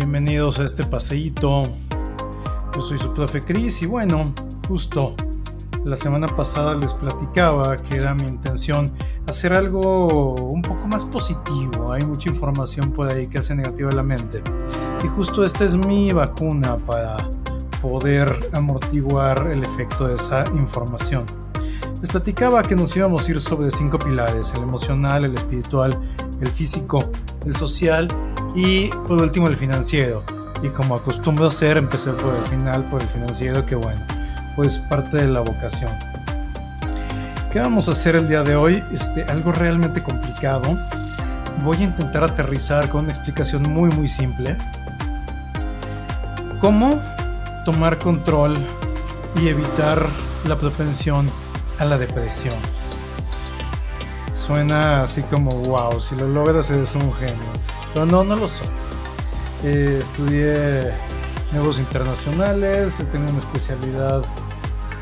Bienvenidos a este paseíto. Yo soy su profe Cris y bueno, justo la semana pasada les platicaba que era mi intención hacer algo un poco más positivo. Hay mucha información por ahí que hace negativa la mente. Y justo esta es mi vacuna para poder amortiguar el efecto de esa información. Les platicaba que nos íbamos a ir sobre cinco pilares, el emocional, el espiritual, el físico, el social y por último el financiero. Y como acostumbro hacer, empecé por el final, por el financiero, que bueno, pues parte de la vocación. ¿Qué vamos a hacer el día de hoy? Este, algo realmente complicado. Voy a intentar aterrizar con una explicación muy muy simple. ¿Cómo tomar control y evitar la propensión a la depresión. Suena así como wow, si lo logras eres un genio. Pero no, no lo soy. Eh, estudié negocios internacionales, tengo una especialidad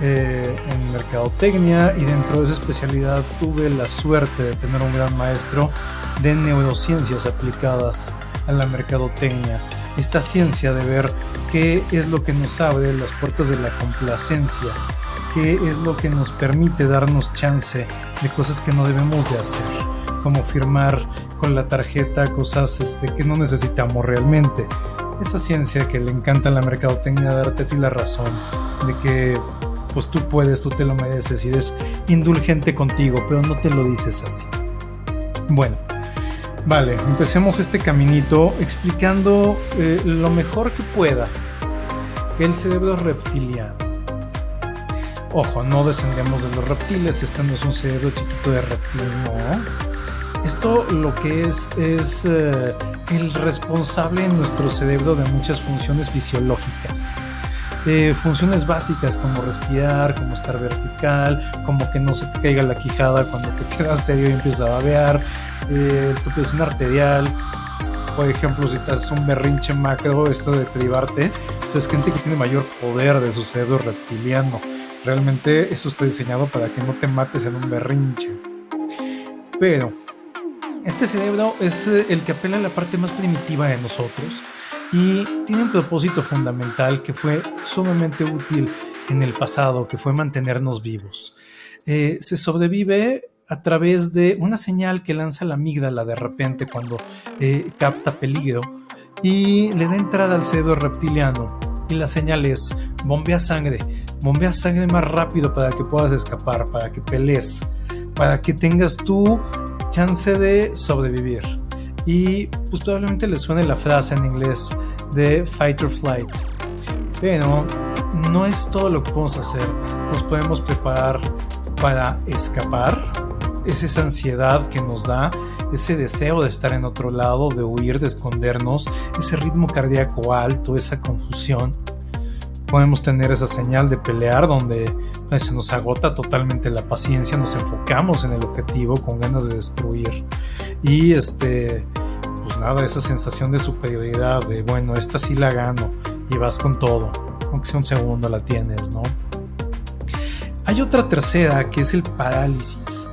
eh, en mercadotecnia y dentro de esa especialidad tuve la suerte de tener un gran maestro de neurociencias aplicadas a la mercadotecnia. Esta ciencia de ver qué es lo que nos abre las puertas de la complacencia qué es lo que nos permite darnos chance de cosas que no debemos de hacer, como firmar con la tarjeta cosas este, que no necesitamos realmente. Esa ciencia que le encanta la mercadotecnia darte a ti la razón de que pues tú puedes, tú te lo mereces y eres indulgente contigo, pero no te lo dices así. Bueno, vale, empecemos este caminito explicando eh, lo mejor que pueda el cerebro reptiliano. Ojo, no descendemos de los reptiles, este no es un cerebro chiquito de reptil, no. Esto lo que es es eh, el responsable en nuestro cerebro de muchas funciones fisiológicas. Eh, funciones básicas como respirar, como estar vertical, como que no se te caiga la quijada cuando te quedas serio y empiezas a babear, eh, tu presión arterial, por ejemplo, si te haces un berrinche macro, esto de privarte, entonces gente que tiene mayor poder de su cerebro reptiliano Realmente eso está diseñado para que no te mates en un berrinche. Pero este cerebro es eh, el que apela a la parte más primitiva de nosotros y tiene un propósito fundamental que fue sumamente útil en el pasado, que fue mantenernos vivos. Eh, se sobrevive a través de una señal que lanza la amígdala de repente cuando eh, capta peligro y le da entrada al cerebro reptiliano y la señal es bombea sangre, bombea sangre más rápido para que puedas escapar, para que pelees, para que tengas tu chance de sobrevivir. Y pues probablemente le suene la frase en inglés de fight or flight. Pero no es todo lo que podemos hacer. Nos podemos preparar para escapar. Es esa ansiedad que nos da ese deseo de estar en otro lado, de huir, de escondernos, ese ritmo cardíaco alto, esa confusión. Podemos tener esa señal de pelear donde se nos agota totalmente la paciencia, nos enfocamos en el objetivo con ganas de destruir. Y este, pues nada, esa sensación de superioridad, de bueno, esta sí la gano y vas con todo, aunque sea un segundo la tienes, ¿no? Hay otra tercera que es el parálisis,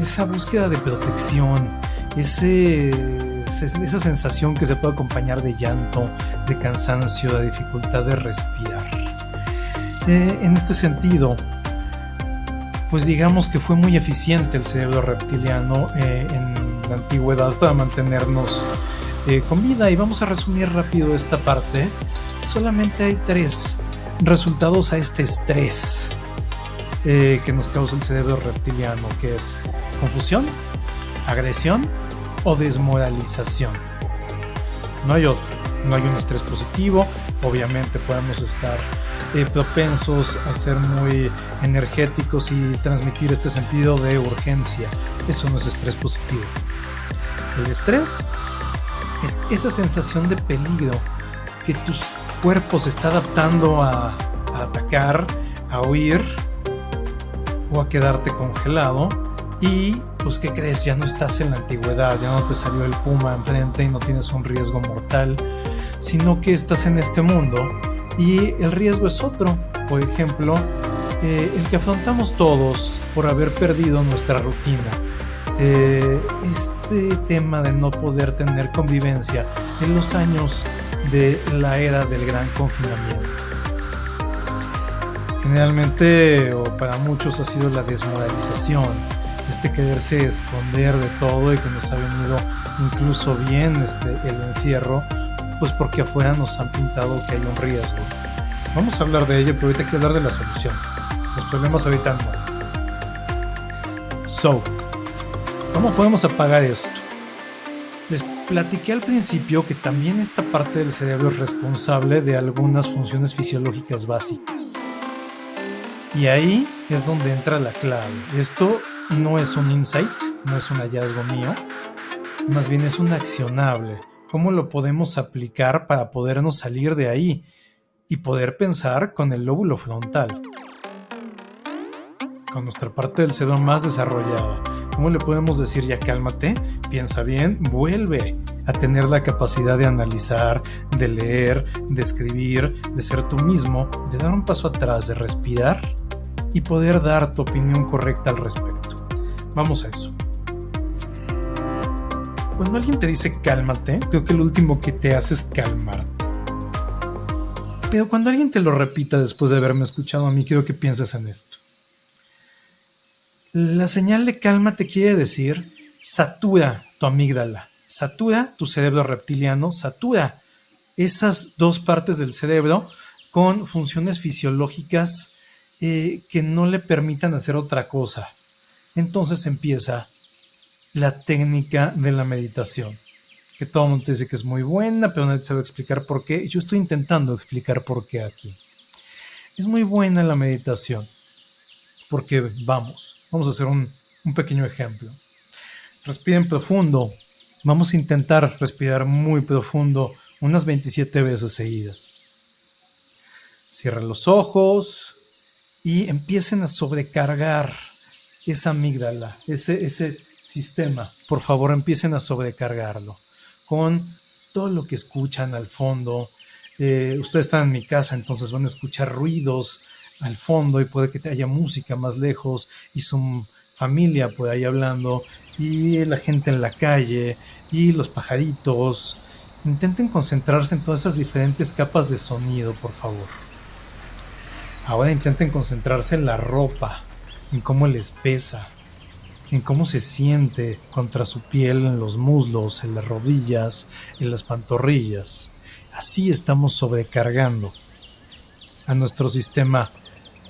esa búsqueda de protección, ese, esa sensación que se puede acompañar de llanto, de cansancio, de dificultad de respirar. Eh, en este sentido, pues digamos que fue muy eficiente el cerebro reptiliano eh, en la antigüedad para mantenernos eh, con vida. Y vamos a resumir rápido esta parte. Solamente hay tres resultados a este estrés que nos causa el cerebro reptiliano, que es confusión, agresión o desmoralización. No hay otro, no hay un estrés positivo, obviamente podemos estar eh, propensos a ser muy energéticos y transmitir este sentido de urgencia. Eso no es estrés positivo. El estrés es esa sensación de peligro que tu cuerpo se está adaptando a, a atacar, a huir o a quedarte congelado y pues ¿qué crees? Ya no estás en la antigüedad, ya no te salió el puma enfrente y no tienes un riesgo mortal, sino que estás en este mundo y el riesgo es otro. Por ejemplo, eh, el que afrontamos todos por haber perdido nuestra rutina. Eh, este tema de no poder tener convivencia en los años de la era del gran confinamiento. Generalmente, o para muchos, ha sido la desmoralización, este quererse esconder de todo y que nos ha venido incluso bien este, el encierro, pues porque afuera nos han pintado que hay un riesgo. Vamos a hablar de ello, pero ahorita quiero hablar de la solución. Los problemas habitan So, ¿cómo podemos apagar esto? Les platiqué al principio que también esta parte del cerebro es responsable de algunas funciones fisiológicas básicas. Y ahí es donde entra la clave. Esto no es un insight, no es un hallazgo mío, más bien es un accionable. ¿Cómo lo podemos aplicar para podernos salir de ahí y poder pensar con el lóbulo frontal? Con nuestra parte del cerebro más desarrollada. ¿Cómo le podemos decir ya cálmate, piensa bien, vuelve a tener la capacidad de analizar, de leer, de escribir, de ser tú mismo, de dar un paso atrás, de respirar y poder dar tu opinión correcta al respecto. Vamos a eso. Cuando alguien te dice cálmate, creo que lo último que te hace es calmarte. Pero cuando alguien te lo repita después de haberme escuchado a mí, quiero que pienses en esto. La señal de calma te quiere decir satura tu amígdala, satura tu cerebro reptiliano, satura esas dos partes del cerebro con funciones fisiológicas eh, que no le permitan hacer otra cosa. Entonces empieza la técnica de la meditación, que todo el mundo dice que es muy buena, pero nadie sabe explicar por qué. Yo estoy intentando explicar por qué aquí. Es muy buena la meditación, porque vamos, Vamos a hacer un, pequeño ejemplo. Respiren profundo. Vamos a intentar respirar muy profundo unas 27 veces seguidas. Cierren los ojos y empiecen a sobrecargar esa amígdala, ese, ese sistema. Por favor, empiecen a sobrecargarlo con todo lo que escuchan al fondo. Eh, ustedes están en mi casa, entonces van a escuchar ruidos al fondo y puede que haya música más lejos y su familia por ahí hablando y la gente en la calle y los pajaritos. Intenten concentrarse en todas esas diferentes capas de sonido, por favor. Ahora intenten concentrarse en la ropa, en cómo les pesa, en cómo se siente contra su piel, en los muslos, en las rodillas, en las pantorrillas. Así estamos sobrecargando a nuestro sistema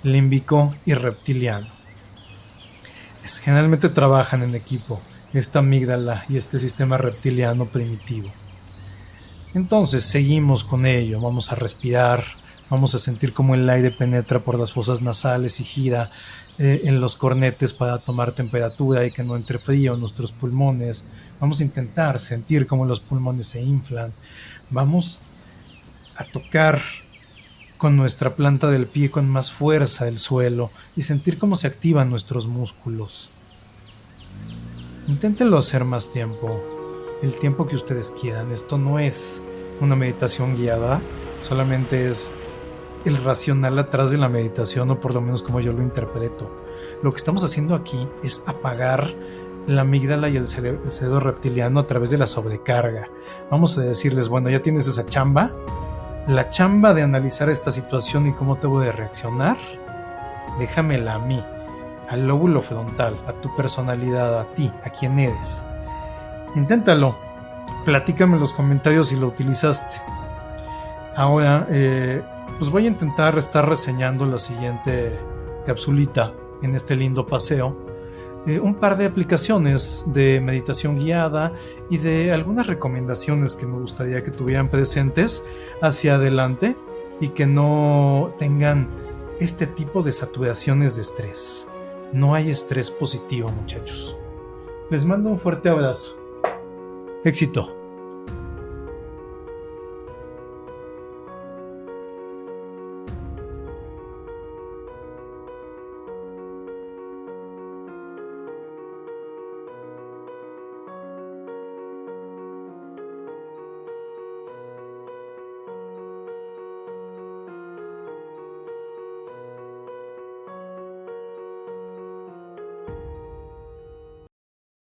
límbico y reptiliano. Generalmente trabajan en equipo esta amígdala y este sistema reptiliano primitivo. Entonces seguimos con ello, vamos a respirar, vamos a sentir cómo el aire penetra por las fosas nasales y gira eh, en los cornetes para tomar temperatura y que no entre frío en nuestros pulmones. Vamos a intentar sentir cómo los pulmones se inflan. Vamos a tocar con nuestra planta del pie con más fuerza el suelo y sentir cómo se activan nuestros músculos. Inténtenlo hacer más tiempo, el tiempo que ustedes quieran. Esto no es una meditación guiada, solamente es el racional atrás de la meditación o por lo menos como yo lo interpreto. Lo que estamos haciendo aquí es apagar la amígdala y el cerebro, reptiliano a través de la sobrecarga. Vamos a decirles, bueno, ya tienes esa chamba, la chamba de analizar esta situación y cómo debo de reaccionar, déjamela a mí, al lóbulo frontal, a tu personalidad, a ti, a quien eres. Inténtalo. Platícame en los comentarios si lo utilizaste. Ahora, eh, pues voy a intentar estar reseñando la siguiente capsulita en este lindo paseo eh, un par de aplicaciones de meditación guiada y de algunas recomendaciones que me gustaría que tuvieran presentes hacia adelante y que no tengan este tipo de saturaciones de estrés. No hay estrés positivo, muchachos. Les mando un fuerte abrazo. Éxito.